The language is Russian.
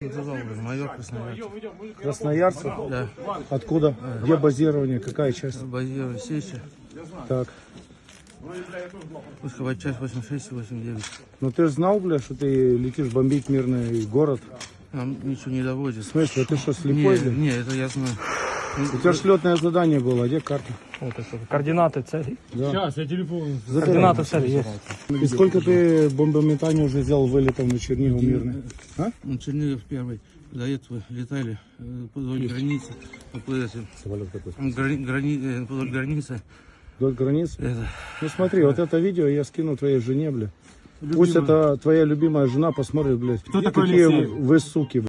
Майор Красноярцев. Красноярцев? Да. Откуда? Где базирование? Какая часть? Базировали Сечи. Так. Пусковая часть 86 и 89. Ну ты же знал, бля, что ты летишь бомбить мирный город? Нам ничего не доводит. В смысле, ты что, Не, слепой, бля? не, это я знаю. У тебя ж летное задание было, где карта? Вот это, координаты цели. Да. Координаты цели есть. И сколько ты бомбометаний уже сделал вылетов на Чернигов мирный? А? Ну, Чернигов первый. До этого летали э, вдоль границы. по этой, грани- грани- э, вдоль границы. Вдоль границы? Это, Ну смотри, вот это видео я скину твоей жене, бля. Пусть это твоя любимая жена посмотрит, блядь. Кто какие вы суки, бля.